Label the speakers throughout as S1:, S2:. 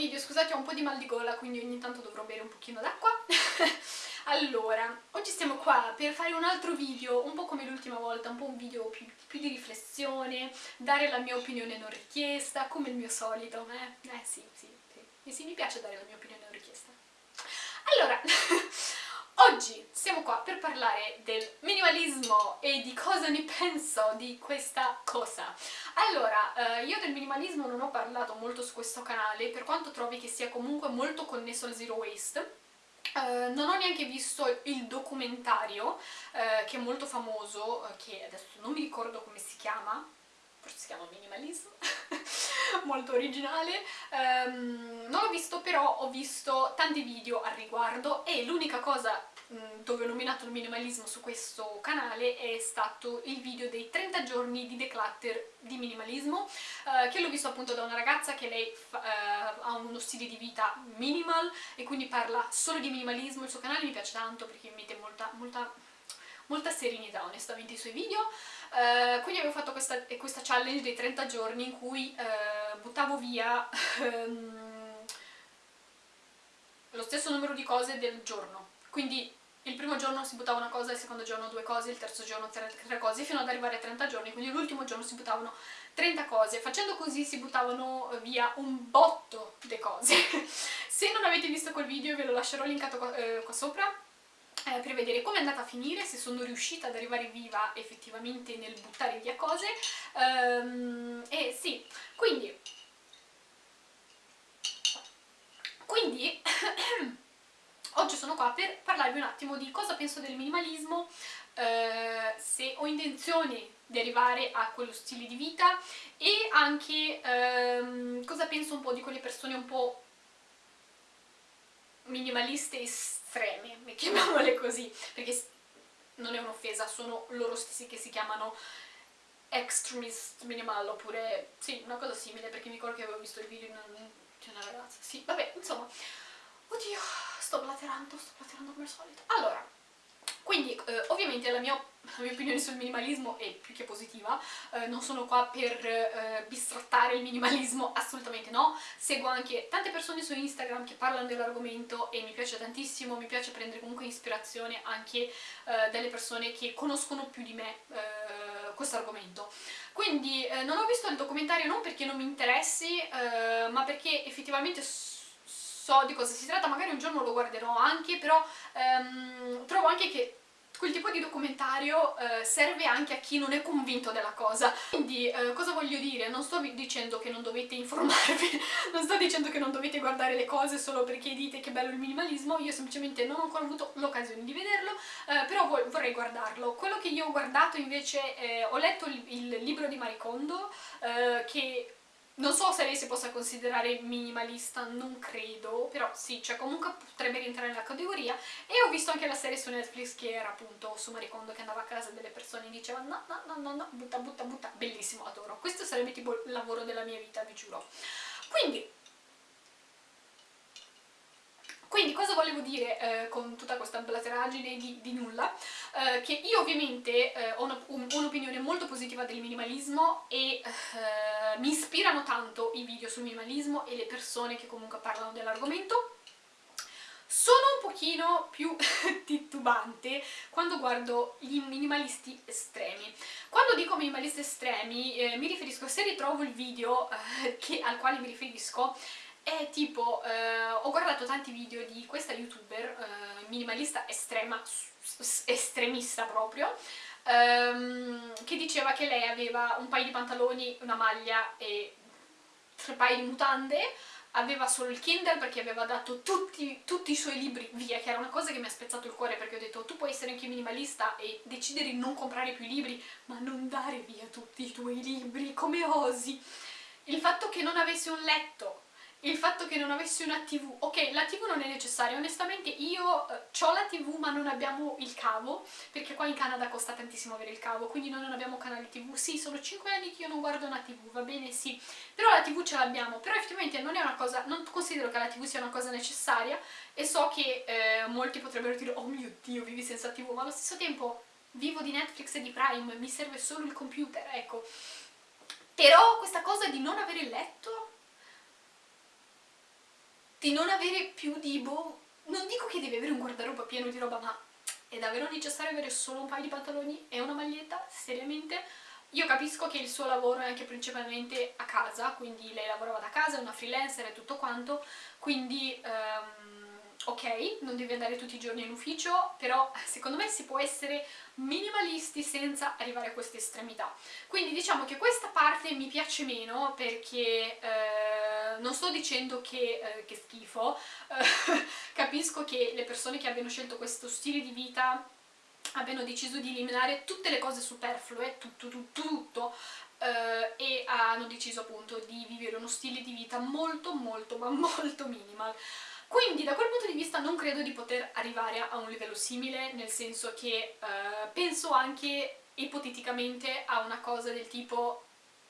S1: video, scusate ho un po' di mal di gola quindi ogni tanto dovrò bere un pochino d'acqua allora, oggi siamo qua per fare un altro video, un po' come l'ultima volta, un po' un video più, più, di riflessione, dare la mia opinione non richiesta, come il mio solito, eh, eh sì, sì, sì, e sì, mi piace dare la mia opinione non richiesta. Allora, oggi siamo qua per parlare del minimalismo e di cosa ne penso di questa cosa. Allora, eh, io del minimalismo non ho parlato molto su questo canale, per quanto trovi che sia comunque molto connesso al zero waste, Uh, non ho neanche visto il documentario uh, che è molto famoso, uh, che adesso non mi ricordo come si chiama, forse si chiama Minimalism, molto originale, um, non l'ho visto però ho visto tanti video al riguardo e l'unica cosa Mm, dove ho nominato il minimalismo su questo canale è stato il video dei 30 giorni di declutter di minimalismo eh, che l'ho visto appunto da una ragazza che lei eh, ha uno stile di vita minimal e quindi parla solo di minimalismo, il suo canale mi piace tanto perché mette molta, molta, molta serenità onestamente i suoi video eh, quindi avevo fatto questa, questa, challenge dei 30 giorni in cui eh, buttavo via ehm, lo stesso numero di cose del giorno quindi il primo giorno si buttava una cosa, il secondo giorno due cose, il terzo giorno tre, tre cose, fino ad arrivare a 30 giorni, quindi l'ultimo giorno si buttavano 30 cose. Facendo così si buttavano via un botto di cose. Se non avete visto quel video ve lo lascerò linkato qua, eh, qua sopra, eh, per vedere come è andata a finire, se sono riuscita ad arrivare viva effettivamente nel buttare via cose. Um, e sì, quindi... Quindi... Oggi sono qua per parlarvi un attimo di cosa penso del minimalismo, eh, se ho intenzione di arrivare a quello stile di vita e anche ehm, cosa penso un po' di quelle persone un po' minimaliste estreme, chiamiamole così, perché non è un'offesa, sono loro stessi che si chiamano extremist minimal oppure sì, una cosa simile perché mi ricordo che avevo visto il video di una, di una ragazza, sì, vabbè, insomma Oddio, sto blaterando, sto blaterando come al solito. Allora, quindi eh, ovviamente la mia, la mia, opinione sul minimalismo è più che positiva, eh, non sono qua per eh, bistrattare il minimalismo, assolutamente no, seguo anche tante persone su Instagram che parlano dell'argomento e mi piace tantissimo, mi piace prendere comunque ispirazione anche eh, dalle persone che conoscono più di me eh, questo argomento. Quindi eh, non ho visto il documentario non perché non mi interessi, ma perché effettivamente so di cosa si tratta, magari un giorno lo guarderò anche, però ehm, trovo anche che quel tipo di documentario eh, serve anche a chi non è convinto della cosa. Quindi eh, cosa voglio dire? Non sto dicendo che non dovete informarvi, non sto dicendo che non dovete guardare le cose solo perché dite che bello il minimalismo, io semplicemente non ho ancora avuto l'occasione di vederlo, eh, però vorrei guardarlo. Quello che io ho guardato invece, ho letto il, il libro di Maricondo, eh, che non so se lei si possa considerare minimalista, non credo, però sì, cioè comunque potrebbe rientrare nella categoria. E ho visto anche la serie su Netflix che era appunto su Maricondo che andava a casa delle persone e diceva no, no, no, no, no, butta, butta, butta, bellissimo, adoro. Questo sarebbe tipo il lavoro della mia vita, vi giuro. Quindi, quindi cosa volevo dire eh, con tutta questa blateraggine di, di nulla? Eh, che io ovviamente eh, ho un'opinione un molto positiva del minimalismo e eh, mi ispirano tanto i video sul minimalismo e le persone che comunque parlano dell'argomento. Sono un pochino più titubante quando guardo i minimalisti estremi. Quando dico minimalisti estremi eh, mi riferisco, se ritrovo il video eh, che, al quale mi riferisco, è tipo, eh, ho guardato tanti video di questa youtuber, eh, minimalista estrema, estremista proprio, ehm, che diceva che lei aveva un paio di pantaloni, una maglia e tre paio di mutande, aveva solo il Kindle perché aveva dato tutti, tutti, i suoi libri via, che era una cosa che mi ha spezzato il cuore perché ho detto tu puoi essere anche minimalista e decidere di non comprare più libri, ma non dare via tutti i tuoi libri, come osi? Il fatto che non avessi un letto, il fatto che non avessi una tv, ok la tv non è necessaria, onestamente io eh, ho la tv ma non abbiamo il cavo, perché qua in Canada costa tantissimo avere il cavo, quindi noi non abbiamo canale tv, sì sono 5 anni che io non guardo una tv, va bene? Sì, però la tv ce l'abbiamo, però effettivamente non è una cosa, non considero che la tv sia una cosa necessaria e so che eh, molti potrebbero dire oh mio dio vivi senza tv, ma allo stesso tempo vivo di Netflix e di Prime, mi serve solo il computer, ecco, però questa cosa di non avere il letto di non avere più di boh... Non dico che devi avere un guardaroba pieno di roba, ma è davvero necessario avere solo un paio di pantaloni e una maglietta? Seriamente? Io capisco che il suo lavoro è anche principalmente a casa, quindi lei lavorava da casa, è una freelancer e tutto quanto, quindi... Um, ok, non devi andare tutti i giorni in ufficio, però secondo me si può essere minimalisti senza arrivare a queste estremità. Quindi diciamo che questa parte mi piace meno perché eh, non sto dicendo che, eh, che schifo, eh, capisco che le persone che abbiano scelto questo stile di vita abbiano deciso di eliminare tutte le cose superflue, tutto, tutto, tutto, eh, e hanno deciso appunto di vivere uno stile di vita molto molto ma molto minimal. Quindi da quel punto di vista non credo di poter arrivare a un livello simile, nel senso che eh, penso anche ipoteticamente a una cosa del tipo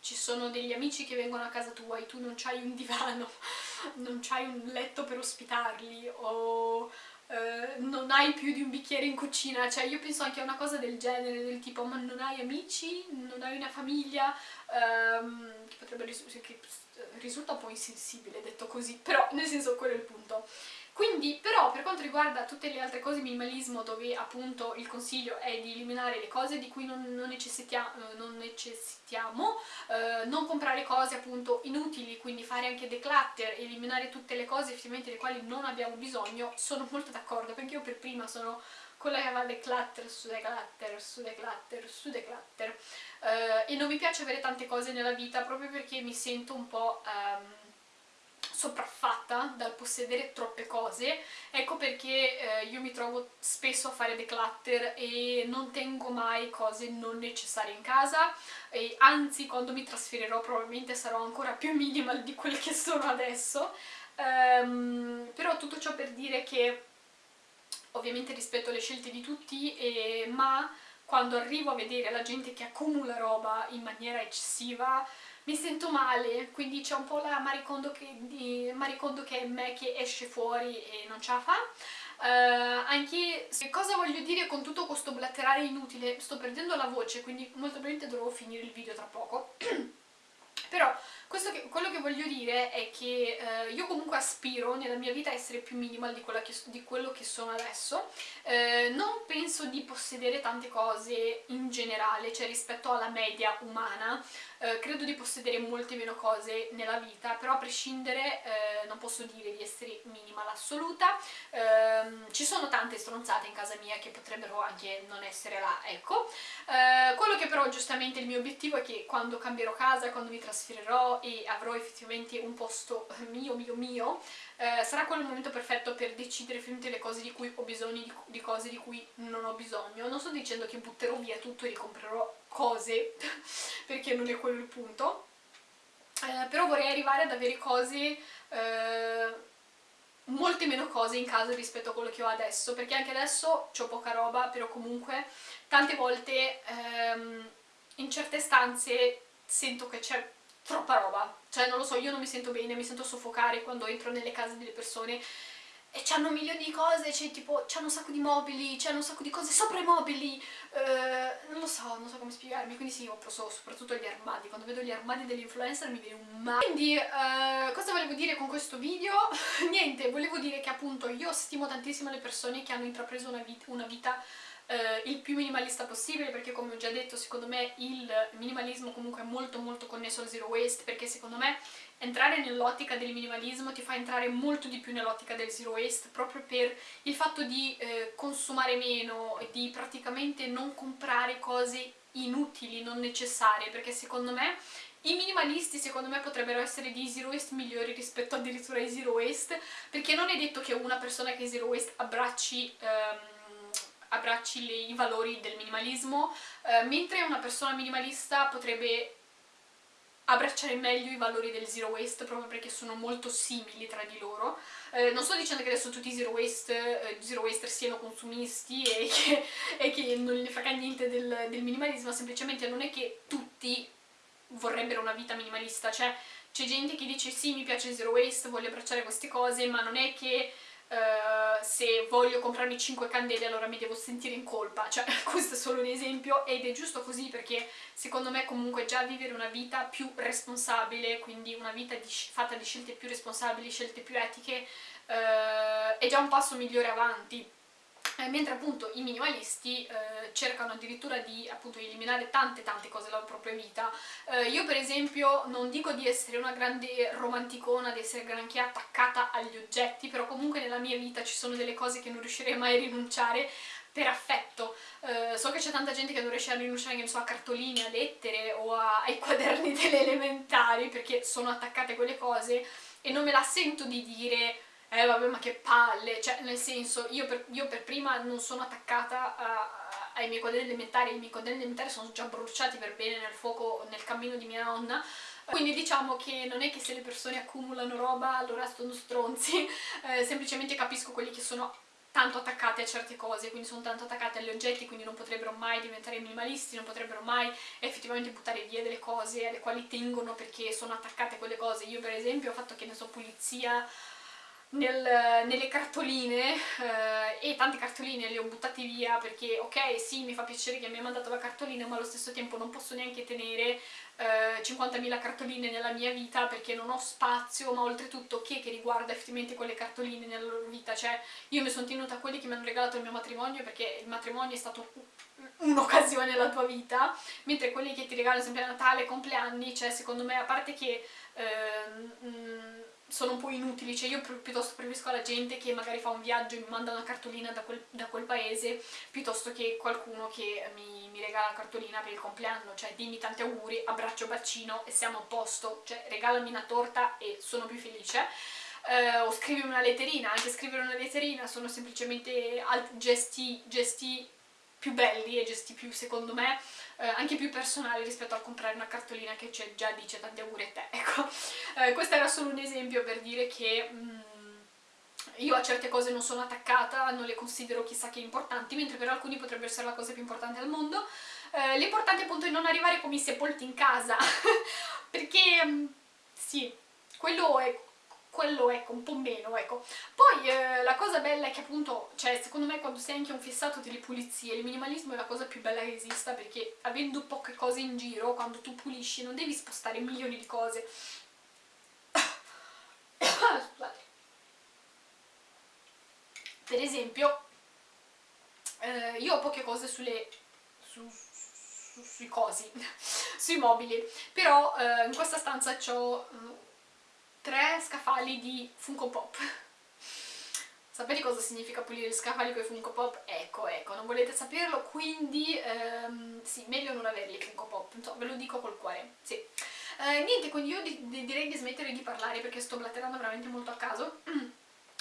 S1: ci sono degli amici che vengono a casa tua e tu non c'hai un divano, non c'hai un letto per ospitarli o eh, non hai più di un bicchiere in cucina, cioè io penso anche a una cosa del genere, del tipo ma non hai amici, non hai una famiglia, ehm, che potrebbe risultare, risulta un po' insensibile detto così, però nel senso quello è il punto. Quindi però per quanto riguarda tutte le altre cose minimalismo dove appunto il consiglio è di eliminare le cose di cui non, non, necessitia, eh, non necessitiamo, eh, non comprare cose appunto inutili, quindi fare anche declutter, eliminare tutte le cose effettivamente delle quali non abbiamo bisogno, sono molto d'accordo perché io per prima sono quella che va declutter su declutter su declutter su declutter eh, e non mi piace avere tante cose nella vita proprio perché mi sento un po' ehm, sopraffatta dal possedere troppe cose. Ecco perché eh, io mi trovo spesso a fare declutter e non tengo mai cose non necessarie in casa. E anzi quando mi trasferirò probabilmente sarò ancora più minimal di quelle che sono adesso. Um, però tutto ciò per dire che ovviamente rispetto alle scelte di tutti, e, ma quando arrivo a vedere la gente che accumula roba in maniera eccessiva mi sento male, quindi c'è un po' la maricondo che, di, maricondo che è me che esce fuori e non ce la fa. Uh, anche se cosa voglio dire con tutto questo blatterare inutile, sto perdendo la voce, quindi molto probabilmente dovrò finire il video tra poco. Però quello che voglio dire è che eh, io comunque aspiro nella mia vita a essere più minimal di, che, di quello che sono adesso. Eh, non penso di possedere tante cose in generale, cioè rispetto alla media umana, eh, credo di possedere molte meno cose nella vita, però a prescindere eh, non posso dire di essere minimal assoluta. Ehm, ci sono tante stronzate in casa mia che potrebbero anche non essere là, ecco. Eh, quello che però giustamente il mio obiettivo è che quando cambierò casa, quando mi trasferirò e avrò effettivamente un posto mio, mio, mio, eh, sarà quello il momento perfetto per decidere effettivamente le cose di cui ho bisogno, di, di cose di cui non ho bisogno. Non sto dicendo che butterò via tutto e ricomprerò cose, perché non è quello il punto, eh, però vorrei arrivare ad avere cose... Eh, molte meno cose in casa rispetto a quello che ho adesso, perché anche adesso ho poca roba, però comunque tante volte ehm, in certe stanze sento che c'è troppa roba, cioè non lo so, io non mi sento bene, mi sento soffocare quando entro nelle case delle persone e c'hanno milioni di cose, c'è tipo, c'hanno un sacco di mobili, c'hanno un sacco di cose sopra i mobili, eh, non lo so, non so come spiegarmi, quindi sì, ho preso soprattutto gli armadi, quando vedo gli armadi degli influencer mi viene un male. Quindi, eh, cosa volevo dire con questo video? Niente, volevo dire che appunto io stimo tantissimo le persone che hanno intrapreso una vita, una vita eh, il più minimalista possibile perché come ho già detto secondo me il minimalismo comunque è molto molto connesso al zero waste perché secondo me entrare nell'ottica del minimalismo ti fa entrare molto di più nell'ottica del zero waste proprio per il fatto di eh, consumare meno e di praticamente non comprare cose inutili, non necessarie perché secondo me i minimalisti secondo me potrebbero essere di zero waste migliori rispetto addirittura ai zero waste perché non è detto che una persona che è zero waste abbracci ehm, abbracci le, i valori del minimalismo, eh, mentre una persona minimalista potrebbe abbracciare meglio i valori del zero waste proprio perché sono molto simili tra di loro. Eh, non sto dicendo che adesso tutti i zero, waste, eh, zero waster siano consumisti e che, e che non gli frega niente del, del minimalismo, semplicemente non è che tutti vorrebbero una vita minimalista, cioè c'è gente che dice sì mi piace il zero waste, voglio abbracciare queste cose, ma non è che uh, se voglio comprarmi 5 candele allora mi devo sentire in colpa, cioè questo è solo un esempio ed è giusto così perché secondo me comunque già vivere una vita più responsabile, quindi una vita di, fatta di scelte più responsabili, scelte più etiche, uh, è già un passo migliore avanti eh, mentre appunto i minimalisti eh, cercano addirittura di appunto eliminare tante tante cose dalla propria vita. Eh, io per esempio non dico di essere una grande romanticona, di essere granché attaccata agli oggetti, però comunque nella mia vita ci sono delle cose che non riuscirei mai a rinunciare per affetto. Uh, so che c'è tanta gente che non riesce a rinunciare, so, a cartoline, a lettere o a, ai quaderni delle elementari perché sono attaccate a quelle cose e non me la sento di dire eh vabbè ma che palle, cioè nel senso io per, io per prima non sono attaccata a, ai miei quaderni elementari, i miei quaderni elementari sono già bruciati per bene nel fuoco, nel cammino di mia nonna, quindi diciamo che non è che se le persone accumulano roba allora sono stronzi, eh, semplicemente capisco quelli che sono tanto attaccati a certe cose, quindi sono tanto attaccati agli oggetti, quindi non potrebbero mai diventare minimalisti, non potrebbero mai effettivamente buttare via delle cose alle quali tengono perché sono attaccate a quelle cose. Io per esempio ho fatto che ne so pulizia nel, nelle cartoline eh, e tante cartoline le ho buttate via perché ok sì mi fa piacere che mi ha mandato la cartolina ma allo stesso tempo non posso neanche tenere eh, 50.000 cartoline nella mia vita perché non ho spazio ma oltretutto che, che riguarda effettivamente quelle cartoline nella loro vita? Cioè io mi sono tenuta a quelli che mi hanno regalato il mio matrimonio perché il matrimonio è stato un'occasione nella tua vita mentre quelli che ti regalano sempre a Natale, compleanni cioè secondo me a parte che eh, sono un po' inutili, cioè io piuttosto preferisco la gente che magari fa un viaggio e mi manda una cartolina da quel, da quel paese piuttosto che qualcuno che mi, mi, regala la cartolina per il compleanno, cioè dimmi tanti auguri, abbraccio, bacino e siamo a posto, cioè regalami una torta e sono più felice. Uh, o scrivimi una letterina, anche scrivere una letterina sono semplicemente gesti, gesti più belli e gesti più, secondo me, eh, anche più personali rispetto a comprare una cartolina che già dice tanti auguri a te, ecco. Eh, questo era solo un esempio per dire che... Mm, io a certe cose non sono attaccata, non le considero chissà che importanti, mentre per alcuni potrebbe essere la cosa più importante al mondo. Eh, L'importante appunto è non arrivare come i sepolti in casa, perché mm, sì, quello è quello ecco, un po' meno, ecco. Poi eh, la cosa bella è che appunto, cioè secondo me quando sei anche un fissato delle pulizie, il minimalismo è la cosa più bella che esista perché avendo poche cose in giro, quando tu pulisci non devi spostare milioni di cose. Scusate. Per esempio, eh, io ho poche cose sulle... Su, su, sui cosi, sui mobili, però eh, in questa stanza ho tre scaffali di Funko Pop. Sapete cosa significa pulire gli scaffali con i Funko Pop? Ecco, ecco, non volete saperlo, quindi ehm, sì, meglio non averli Funko Pop, so, ve lo dico col cuore, sì. Eh, niente, quindi io di, di, direi di smettere di parlare perché sto blatterando veramente molto a caso.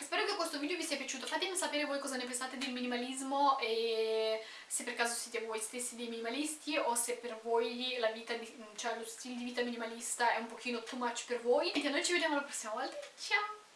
S1: Spero che questo video vi sia piaciuto, fatemi sapere voi cosa ne pensate del minimalismo e se per caso siete voi stessi dei minimalisti o se per voi la vita di, cioè lo stile di vita minimalista è un pochino too much per voi. E noi ci vediamo la prossima volta, ciao!